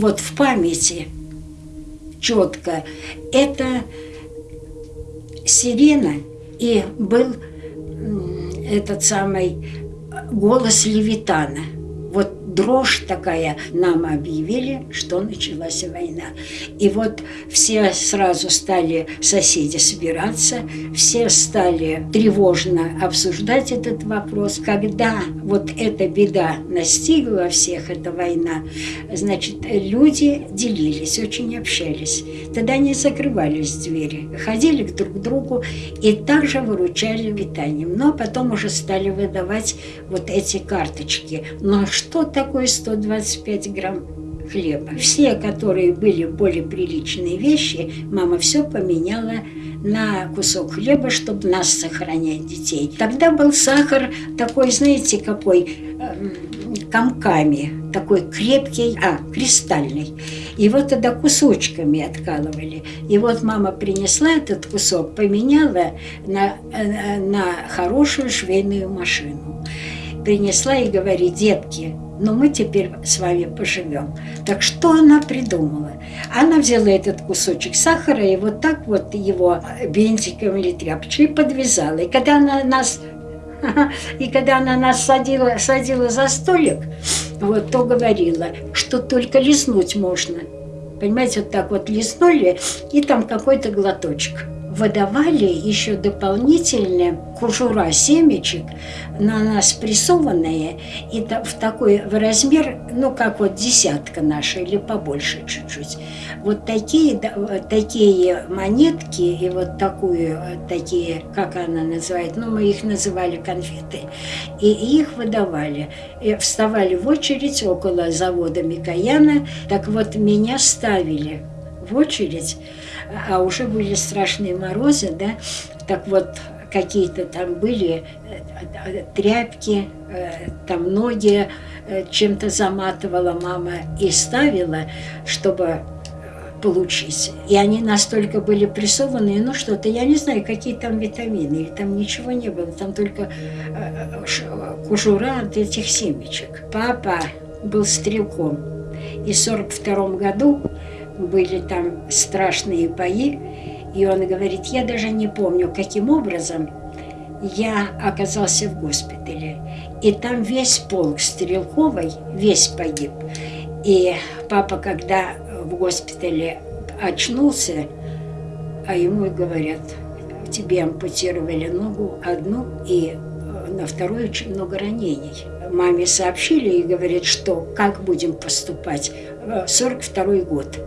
вот в памяти четко, это сирена и был этот самый голос Левитана. Дрожь такая, нам объявили, что началась война. И вот все сразу стали соседи собираться, все стали тревожно обсуждать этот вопрос. Когда вот эта беда настигла всех, эта война, значит, люди делились, очень общались. Тогда не закрывались двери, ходили к друг другу и также выручали питанием. Но потом уже стали выдавать вот эти карточки. Но что такое такое 125 грамм хлеба. Все, которые были более приличные вещи, мама все поменяла на кусок хлеба, чтобы нас сохранять детей. Тогда был сахар такой, знаете, какой, э, комками, такой крепкий, а, кристальный. Его тогда кусочками откалывали. И вот мама принесла этот кусок, поменяла на, э, на хорошую швейную машину. Принесла и говорит, детки, но мы теперь с вами поживем. Так что она придумала? Она взяла этот кусочек сахара и вот так вот его бинтиком или тряпочкой подвязала. И когда она нас и когда она нас садила, садила за столик, вот, то говорила, что только лизнуть можно. Понимаете, вот так вот лизнули, и там какой-то глоточек выдавали еще дополнительные кожура семечек на нас прессованные, и в такой в размер, ну, как вот десятка наша, или побольше чуть-чуть. Вот такие, такие монетки и вот такую, такие, как она называет, ну, мы их называли конфеты, и их выдавали. И вставали в очередь около завода Микояна, так вот меня ставили в очередь, а уже были страшные морозы, да, так вот какие-то там были э, тряпки, э, там ноги э, чем-то заматывала мама и ставила, чтобы получить. И они настолько были прессованные, ну что-то, я не знаю, какие там витамины, или там ничего не было, там только кожура от этих семечек. Папа был стрелком, и в 42 году были там страшные бои, и он говорит, я даже не помню, каким образом я оказался в госпитале. И там весь полк Стрелковой, весь погиб. И папа, когда в госпитале очнулся, а ему говорят, тебе ампутировали ногу одну, и э, на вторую очень много ранений. Маме сообщили и говорят, что как будем поступать. 42 э, год.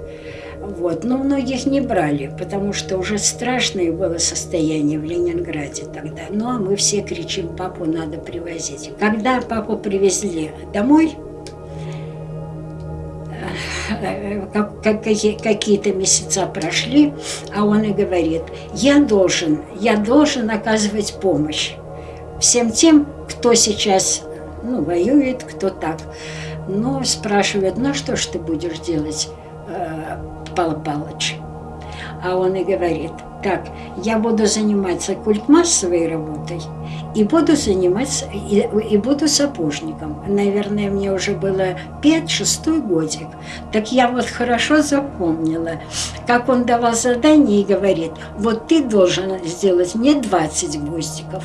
Вот. Но многих не брали, потому что уже страшное было состояние в Ленинграде тогда. Ну, а мы все кричим, папу надо привозить. Когда папу привезли домой, э, какие-то месяца прошли, а он и говорит, я должен, я должен оказывать помощь всем тем, кто сейчас ну, воюет, кто так. Но спрашивают, ну что ж ты будешь делать? Э, Павел Павлович. А он и говорит, так, я буду заниматься культмассовой работой и буду заниматься, и, и буду сапожником. Наверное, мне уже было 5-6 годик. Так я вот хорошо запомнила, как он давал задание и говорит, вот ты должен сделать мне 20 гвоздиков.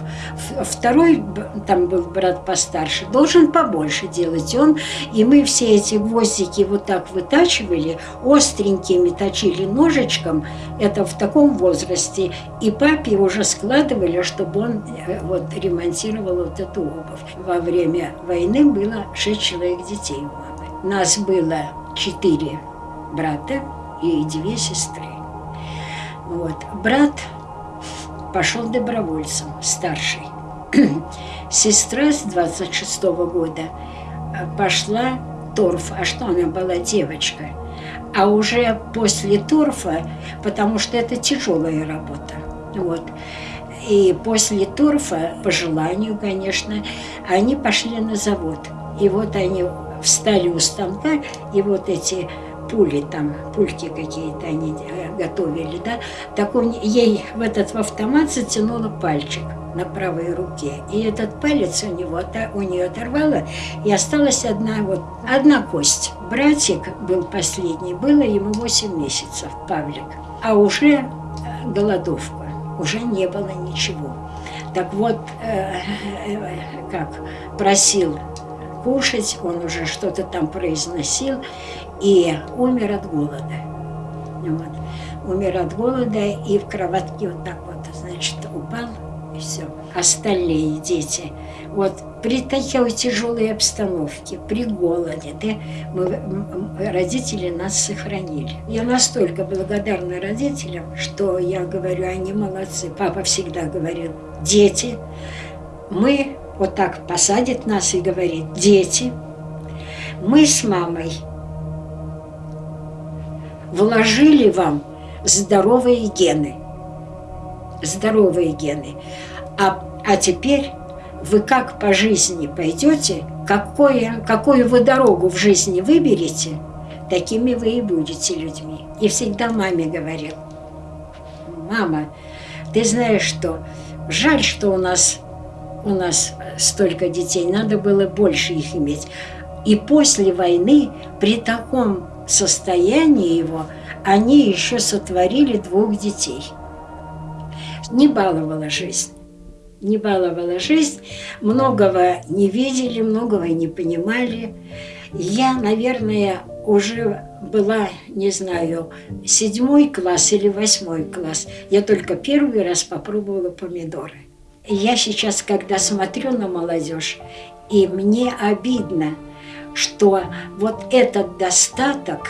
Второй, там был брат постарше, должен побольше делать. И, он, и мы все эти гвоздики вот так вытачивали, остренькими точили ножичком, это в таком возрасте. И папе уже складывали, чтобы он э, вот ремонтировал вот эту обувь. Во время войны было шесть человек детей у мамы. Нас было четыре брата и две сестры. Вот. Брат пошел добровольцем, старший. Сестра с 26 -го года пошла торф. А что она была девочка? А уже после торфа, потому что это тяжелая работа. Вот. И после торфа, по желанию, конечно, они пошли на завод. И вот они встали у станка, и вот эти пули там, пульки какие-то они э, готовили, да, так он ей в этот в автомат затянула пальчик на правой руке. И этот палец у него у нее оторвало, и осталась одна вот одна кость. Братик был последний, было ему 8 месяцев, Павлик. А уже э, голодовка, уже не было ничего. Так вот, э, э, как просил кушать, он уже что-то там произносил и умер от голода. Вот. Умер от голода и в кроватке вот так вот, все. Остальные дети, вот при такой тяжелой обстановке, при голоде, да, мы, родители нас сохранили. Я настолько благодарна родителям, что я говорю, они молодцы. Папа всегда говорил, дети, мы вот так посадит нас и говорит, дети, мы с мамой вложили вам здоровые гены. Здоровые гены. А, а теперь вы как по жизни пойдете, какое, какую вы дорогу в жизни выберете, такими вы и будете людьми. И всегда маме говорил, мама, ты знаешь что, жаль, что у нас, у нас столько детей, надо было больше их иметь. И после войны при таком состоянии его они еще сотворили двух детей. Не баловала жизнь. Не баловала жизнь, многого не видели, многого не понимали. Я, наверное, уже была, не знаю, седьмой класс или восьмой класс. Я только первый раз попробовала помидоры. Я сейчас, когда смотрю на молодежь, и мне обидно – что вот этот достаток,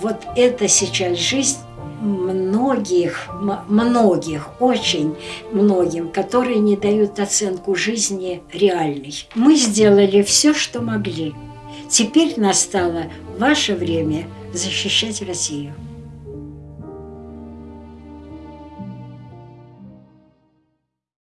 вот это сейчас жизнь многих, многих, очень многим, которые не дают оценку жизни реальной. Мы сделали все, что могли. Теперь настало ваше время защищать Россию.